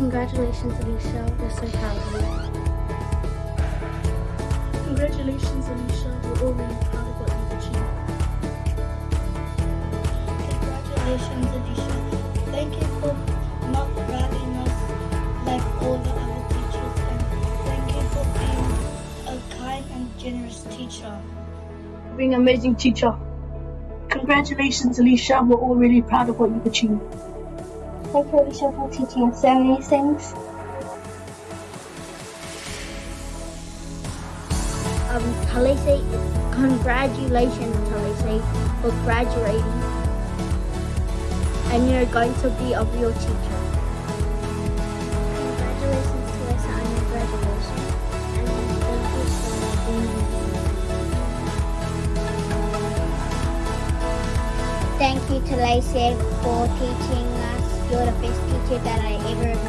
Congratulations, Alicia. We're so proud of you. Congratulations, Alicia. We're all really proud of what you've achieved. Congratulations, Alicia. Thank you for not driving us like all the other teachers and thank you for being a kind and generous teacher. Being an amazing teacher. Congratulations, Alicia. We're all really proud of what you've achieved. Thank you, Alicia, for teaching us so many things. Um, Talise, congratulations, Talise, for graduating. And you're going to be a real teacher. Congratulations, Talisa, on your graduation. And thank you for being Thank you, Talise, for teaching best teacher that I ever.